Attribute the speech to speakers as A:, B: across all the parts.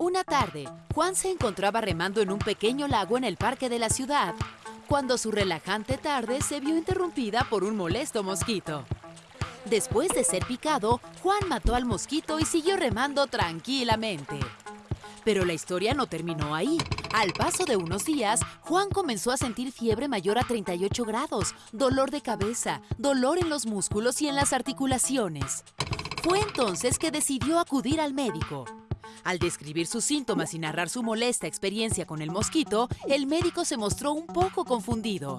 A: Una tarde, Juan se encontraba remando en un pequeño lago en el parque de la ciudad, cuando su relajante tarde se vio interrumpida por un molesto mosquito. Después de ser picado, Juan mató al mosquito y siguió remando tranquilamente. Pero la historia no terminó ahí. Al paso de unos días, Juan comenzó a sentir fiebre mayor a 38 grados, dolor de cabeza, dolor en los músculos y en las articulaciones. Fue entonces que decidió acudir al médico. Al describir sus síntomas y narrar su molesta experiencia con el mosquito, el médico se mostró un poco confundido.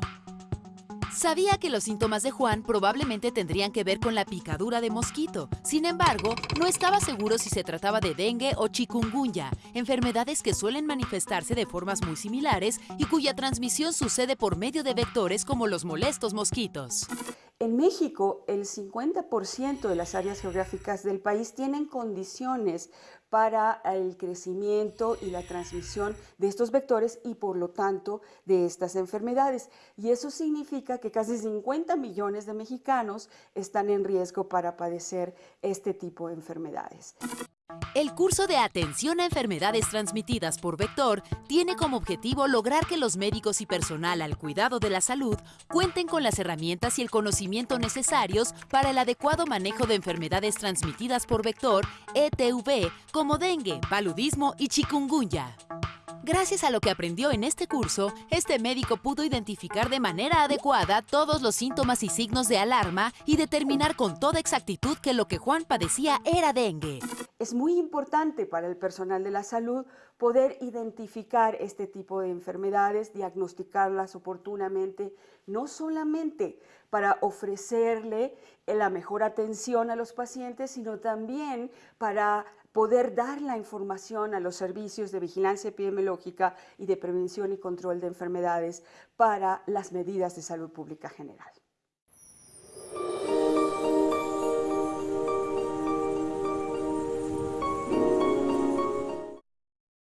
A: Sabía que los síntomas de Juan probablemente tendrían que ver con la picadura de mosquito. Sin embargo, no estaba seguro si se trataba de dengue o chikungunya, enfermedades que suelen manifestarse de formas muy similares y cuya transmisión sucede por medio de vectores como los molestos mosquitos.
B: En México, el 50% de las áreas geográficas del país tienen condiciones para el crecimiento y la transmisión de estos vectores y por lo tanto de estas enfermedades. Y eso significa que casi 50 millones de mexicanos están en riesgo para padecer este tipo de enfermedades.
A: El curso de atención a enfermedades transmitidas por vector tiene como objetivo lograr que los médicos y personal al cuidado de la salud cuenten con las herramientas y el conocimiento necesarios para el adecuado manejo de enfermedades transmitidas por vector, ETV, como dengue, paludismo y chikungunya. Gracias a lo que aprendió en este curso, este médico pudo identificar de manera adecuada todos los síntomas y signos de alarma y determinar con toda exactitud que lo que Juan padecía era dengue.
B: Es muy importante para el personal de la salud poder identificar este tipo de enfermedades, diagnosticarlas oportunamente, no solamente para ofrecerle la mejor atención a los pacientes, sino también para poder dar la información a los servicios de vigilancia epidemiológica y de prevención y control de enfermedades para las medidas de salud pública general.